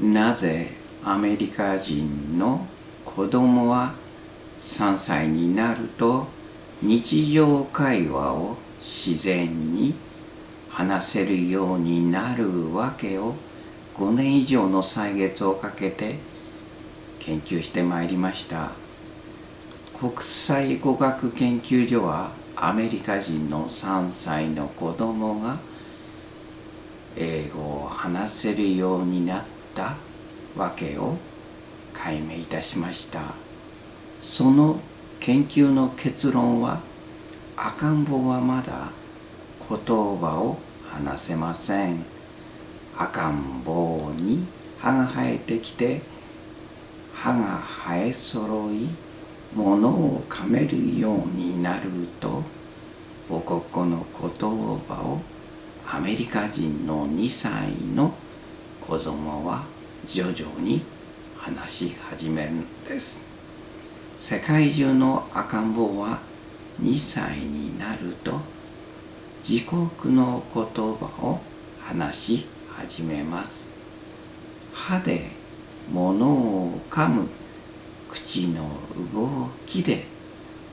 なぜアメリカ人の子供は3歳になると日常会話を自然に話せるようになるわけを5年以上の歳月をかけて研究してまいりました。国際語学研究所はアメリカ人の3歳の子供が英語を話せるようになった。わけを解明いたしました。その研究の結論は赤ん坊はまだ言葉を話せません。赤ん坊に歯が生えてきて歯が生え揃い物を噛めるようになると母国語の言葉をアメリカ人の2歳の子供は徐々に話し始めるんです。世界中の赤ん坊は2歳になると自国の言葉を話し始めます。歯で物を噛む口の動きで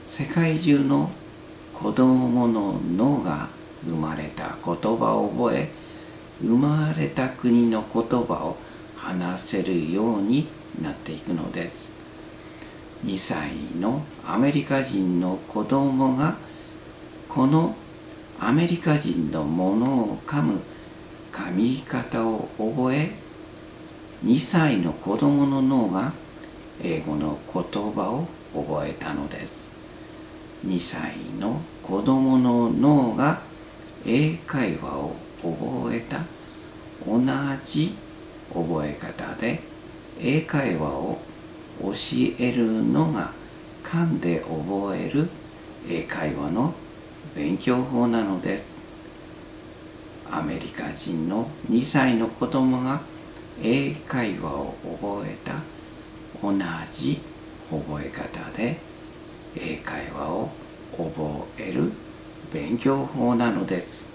世界中の子供の脳が生まれた言葉を覚え生まれた国の言葉を話せるようになっていくのです。2歳のアメリカ人の子供がこのアメリカ人のものを噛む噛み方を覚え2歳の子供の脳が英語の言葉を覚えたのです。2歳の子供の脳が英会話を覚えた？同じ覚え方で英会話を教えるのが噛んで覚える英会話の勉強法なのです。アメリカ人の2歳の子供が英会話を覚えた？同じ覚え方で英会話を覚える勉強法なのです。